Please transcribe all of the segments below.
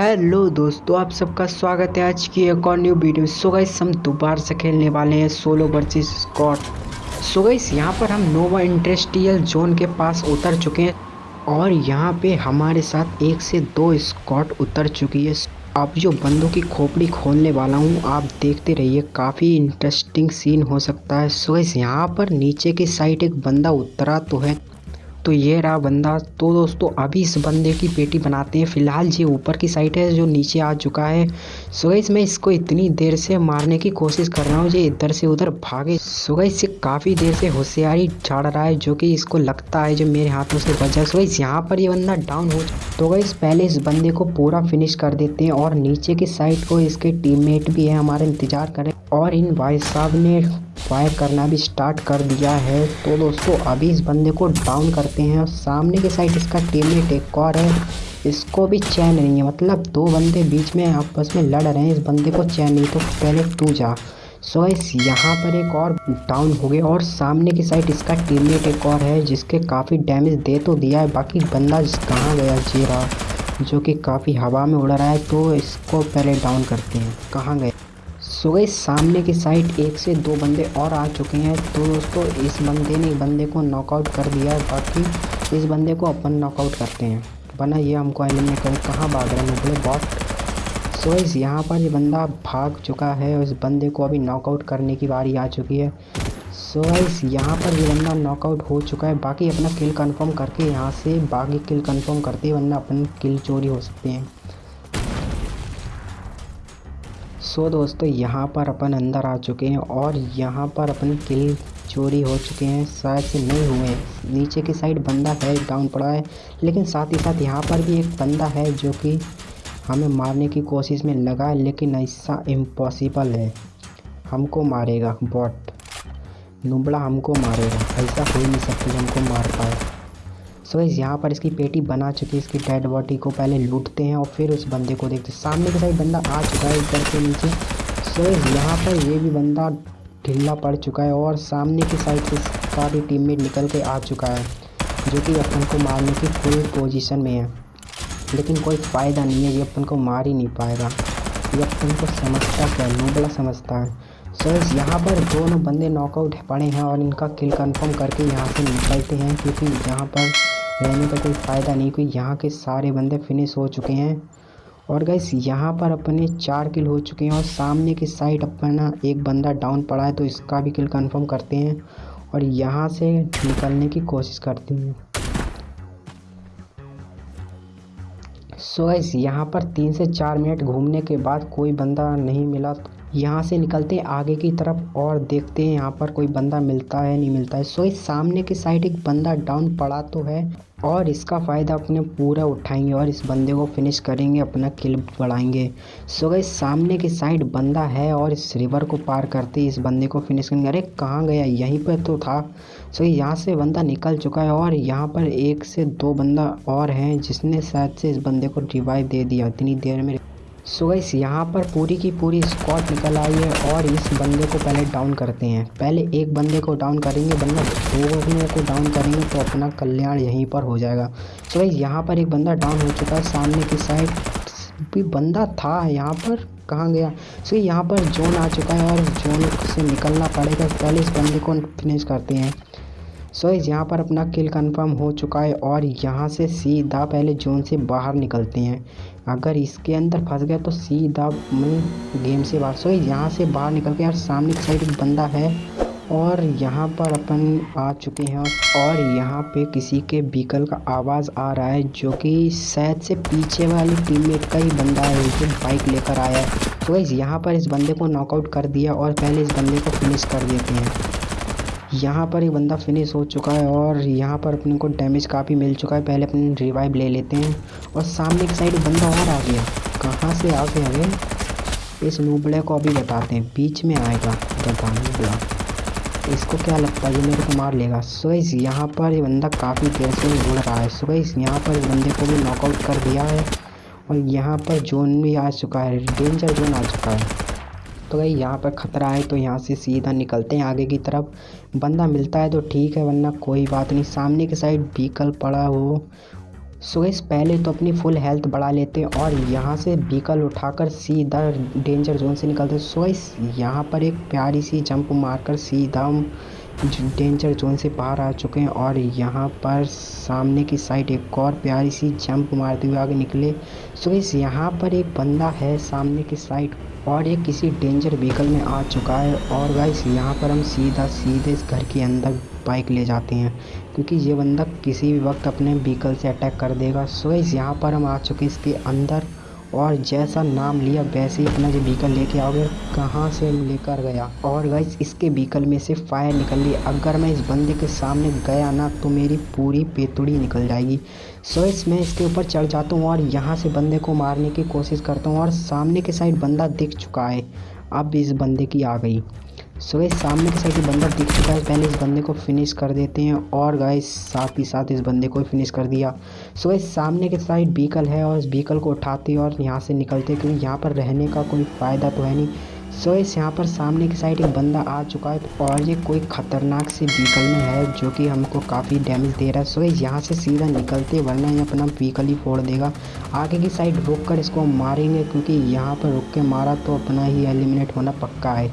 Hello दोस्तों, आप सबका स्वागत है आज की एक और न्यू वीडियो सो गाइस हम दोबारा से खेलने वाले हैं solo versus squad so guys यहाँ पर हम नोवा इंडस्ट्रियल जोन के पास उतर चुके हैं और यहाँ पे हमारे साथ एक से दो स्कॉट उतर चुकी है। अब जो बंदों की खोपड़ी खोलने वाला हूँ, आप देखते रहिए, काफ़ी इंटरेस्टिंग सीन हो सकता है। सो गाइस यहाँ पर नीचे की साइड एक बंदा उतरा तो है। तो ये रहा बंदा। तो दोस्तों, अभी इस बंदे की पेटी बनाते हैं। फ़िलहाल ये ऊपर की साइड है, जो नीचे आ चुका है। सो गई मैं इसको इतनी देर से मारने की कोशिश कर रहा हूँ ये इधर से उधर भागे। सो गई से काफ़ी देर से होशियारी झाड़ रहा है, जो कि इसको लगता है जो मेरे हाथों से बचा सो गई यहाँ पर ये बंदा डाउन हो तो गई पहले इस बंदे को पूरा फिनिश कर देते हैं और नीचे की साइड को इसके टीममेट भी है, हमारे इंतज़ार करें। और इन भाई साहब ने फायर करना भी स्टार्ट कर दिया है। तो दोस्तों, अभी इस बंदे को डाउन करते हैं और सामने की साइड इसका टीममेट एक और है। इसको भी चैन नहीं है मतलब दो बंदे बीच में आपस में लड़ रहे हैं। इस बंदे को चैन नहीं तो पहले तू जा। सो इस यहाँ पर एक और डाउन हो गया और सामने की साइड इसका टीममेट एक और है, जिसके काफ़ी डैमेज दे तो दिया है। बाकी बंदा कहाँ गया जी रहा जो कि काफ़ी हवा में उड़ रहा है तो इसको पहले डाउन करते हैं। कहाँ गए सो गई सामने की साइड एक से दो बंदे और आ चुके हैं। तो दोस्तों, इस बंदे ने, बंदे को नॉकआउट कर दिया है। बाकी इस बंदे को अपन नॉकआउट करते हैं। बना ये हमको एलिमिनेट करें कहाँ भाग रहे हैं? बोले, बॉट सो इस यहाँ पर ये बंदा भाग चुका है और इस बंदे को अभी नॉकआउट करने की बारी आ चुकी है। सो इस यहाँ पर ये बंदा नॉकआउट हो चुका है। बाकी अपना किल कंफर्म करके यहाँ से बाकी किल कंफर्म करते वरना अपन किल चोरी हो सकते हैं। सो दोस्तों, यहाँ पर अपन अंदर आ चुके हैं और यहाँ पर अपन किल चोरी हो चुके हैं। शायद से नहीं हुए नीचे की साइड बंदा है डाउन पड़ा है, लेकिन साथ ही साथ यहाँ पर भी एक बंदा है जो कि हमें मारने की कोशिश में लगा है, लेकिन ऐसा इम्पॉसिबल है। हमको मारेगा बॉट नुबड़ा हमको मारेगा, ऐसा हो नहीं सकता हमको मार पाए। सो so, यहाँ पर इसकी पेटी बना चुकी है इसकी डेड बॉडी को पहले लूटते हैं और फिर उस बंदे को देखते हैं। सामने के साइड बंदा आ चुका है ऊपर के नीचे। सो so, यहाँ पर ये भी बंदा ढिल्ला पड़ चुका है और सामने की साइड से इसका भी टीममेट निकल के आ चुका है जो कि अपन को मारने की फुल पोजीशन में है। लेकिन कोई फ़ायदा नहीं है ये अपन को मार ही नहीं पाएगा। ये अपन को समझता क्या नोबला समझता है। सो यहाँ पर दोनों बंदे नॉकआउट पड़े हैं और इनका किल कंफर्म करके यहाँ से निकलते हैं क्योंकि यहाँ पर रहने का कोई फ़ायदा नहीं, क्योंकि यहाँ के सारे बंदे फिनिश हो चुके हैं। और गैस यहाँ पर अपने चार किल हो चुके हैं और सामने की साइड अपना एक बंदा डाउन पड़ा है तो इसका भी किल कंफर्म करते हैं और यहाँ से निकलने की कोशिश करते हैं। सो गैस यहाँ पर तीन से चार मिनट घूमने के बाद कोई बंदा नहीं मिला यहाँ से निकलते हैं आगे की तरफ़ और देखते हैं यहाँ पर कोई बंदा मिलता है, नहीं मिलता है। सो इस सामने की साइड एक बंदा डाउन पड़ा तो है और इसका फ़ायदा अपने पूरा उठाएँगे और इस बंदे को फिनिश करेंगे, अपना किल बढ़ाएँगे। सो गई सामने की साइड बंदा है और इस रिवर को पार करते इस बंदे को फिनिश करेंगे। अरे कहाँ गया? यहीं पर तो था। सो यहाँ से बंदा निकल चुका है और यहाँ पर एक से दो बंदा और हैं जिसने शायद से इस बंदे को रिवाइव दे दिया। इतनी देर में सो गैस यहाँ पर पूरी की पूरी स्कॉट निकल आई है और इस बंदे को पहले डाउन करते हैं। पहले एक बंदे को डाउन करेंगे, बंदा दो बंदे को डाउन करेंगे तो अपना कल्याण यहीं पर हो जाएगा। सो गैस यहाँ पर एक बंदा डाउन हो चुका है सामने की साइड भी बंदा था यहाँ पर, कहाँ गया? सो यहाँ पर जोन आ चुका है और जोन से निकलना पड़ेगा। पहले इस बंदे को फिनिश करते हैं। सो so, यहाँ पर अपना किल कंफर्म हो चुका है और यहाँ से सीधा पहले जोन से बाहर निकलते हैं। अगर इसके अंदर फंस गया तो सीधा मैं गेम से बाहर। सो so, यहाँ से बाहर निकल के यार सामने की साइड एक बंदा है और यहाँ पर अपन आ चुके हैं और यहाँ पे किसी के व्हीकल का आवाज़ आ रहा है जो कि शायद से पीछे वाली टीममेट का ही बंदा है जो बाइक लेकर आया है। तो यहाँ पर इस बंदे को नॉकआउट कर दिया और पहले इस बंदे को फिनिश कर देते हैं। यहाँ पर एक बंदा फिनिश हो चुका है और यहाँ पर अपने को डैमेज काफ़ी मिल चुका है। पहले अपने रिवाइव ले लेते हैं। और सामने की साइड बंदा और आ गया। कहाँ से आ गया अरे इस नूबड़े को अभी बताते हैं। बीच में आएगा। नूबड़ा इसको क्या लगता है? ये मेरे को मार लेगा। सो इस यहाँ पर ये बंदा काफ़ी देर से उड़ रहा है। सो इस यहाँ पर बंदे को भी नॉकआउट कर दिया है। और यहाँ पर जोन भी आ चुका है। डेंजर जोन आ चुका है। तो भाई यहाँ पर ख़तरा है तो यहाँ से सीधा निकलते हैं आगे की तरफ़। बंदा मिलता है तो ठीक है, वरना कोई बात नहीं। सामने की साइड व्हीकल पड़ा हो। सो इस पहले तो अपनी फुल हेल्थ बढ़ा लेते हैं और यहाँ से व्हीकल उठाकर सीधा डेंजर जोन से निकलते। हैं सो इस यहाँ पर एक प्यारी सी जंप मारकर सीधा हम डेंजर जोन से बाहर आ चुके हैं और यहाँ पर सामने की साइड एक और प्यारी सी जंप मारते हुए आगे निकले। सो इस यहाँ पर एक बंदा है, सामने की साइड और ये किसी डेंजर व्हीकल में आ चुका है। और गाइस यहाँ पर हम सीधा सीधे इस घर के अंदर बाइक ले जाते हैं, क्योंकि ये बंदा किसी भी वक्त अपने व्हीकल से अटैक कर देगा। सो इस यहाँ पर हम आ चुके हैं, इसके अंदर और जैसा नाम लिया, वैसे ही अपना जो व्हीकल लेके आओगे कहाँ से लेकर गया? और गाइस इसके व्हीकल में से फायर निकल रही अगर मैं इस बंदे के सामने गया ना तो मेरी पूरी पेतुड़ी निकल जाएगी। सो इस मैं इसके ऊपर चढ़ जाता हूँ और यहाँ से बंदे को मारने की कोशिश करता हूँ और सामने के साइड बंदा दिख चुका है। अब इस बंदे की आ गई। सो गाइस सामने की साइड बंदा दिख चुका है। पहले इस बंदे को फिनिश कर देते हैं और गाइस साथ ही साथ इस बंदे को फिनिश कर दिया। सो गाइस सामने के साइड व्हीकल है और इस व्हीकल को उठाते और यहाँ से निकलते क्योंकि यहाँ पर रहने का कोई फ़ायदा तो है नहीं। सो इस यहाँ पर सामने की साइड एक बंदा आ चुका है और ये कोई ख़तरनाक सी व्हीकल में है जो कि हमको काफ़ी डैमेज दे रहा है। सो इस यहाँ से सीधा निकलते वरना ये अपना व्हीकल ही फोड़ देगा। आगे की साइड रुक कर इसको मारेंगे क्योंकि यहाँ पर रुक के मारा तो अपना ही एलिमिनेट होना पक्का है।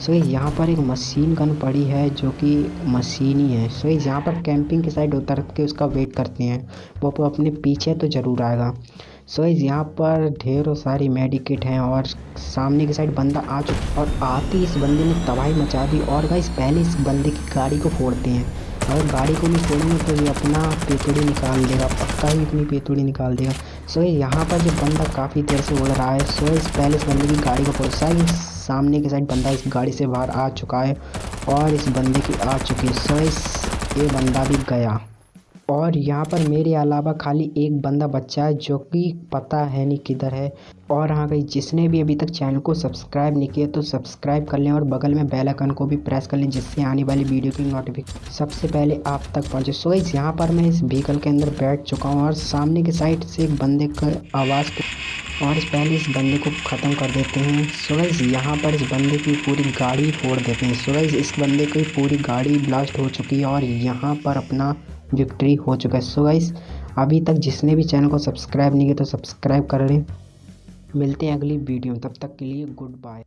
सो यहाँ पर एक मशीन गन पड़ी है जो कि मशीन ही है। सो यहाँ पर कैंपिंग के साइड उतर के उसका वेट करते हैं। वो अपने पीछे तो ज़रूर आएगा। सो so, यहाँ पर ढेरों सारी मेडिकेट हैं और सामने की साइड बंदा आ चुका और आते इस बंदे ने तबाही मचा दी और गाइस पहले इस बंदे की गाड़ी को फोड़ते हैं। अगर गाड़ी को नहीं फोड़ेंगे तो ये अपना पेतुड़ी निकाल देगा पक्का ही अपनी पेतुड़ी निकाल देगा। सो यहाँ पर जो बंदा काफ़ी देर से उड़ रहा है सो इस पहले इस बंदे की गाड़ी को फोड़ सामने के साइड बंदा इस गाड़ी से बाहर आ चुका है और इस बंदे की आ चुकी है। सो इस ये बंदा भी गया। और यहाँ पर मेरे अलावा खाली एक बंदा बच्चा है जो कि पता है नहीं किधर है। और हाँ भाई, जिसने भी अभी तक चैनल को सब्सक्राइब नहीं किया तो सब्सक्राइब कर लें और बगल में बेल आइकन को भी प्रेस कर लें जिससे आने वाली वीडियो की नोटिफिकेशन सबसे पहले आप तक पहुँचे। सो इस यहाँ पर मैं इस व्हीकल के अंदर बैठ चुका हूँ और सामने की साइड से एक बंदे का आवाज़ को और इस पहले इस बंदे को ख़त्म कर देते हैं। सुरज यहाँ पर इस बंदे की पूरी गाड़ी फोड़ देते हैं। सुरज इस बंदे की पूरी गाड़ी ब्लास्ट हो चुकी है और यहाँ पर अपना विक्ट्री हो चुका है। सो गाइस अभी तक जिसने भी चैनल को सब्सक्राइब नहीं किया तो सब्सक्राइब कर लें। मिलते हैं अगली वीडियो में। तब तक के लिए गुड बाय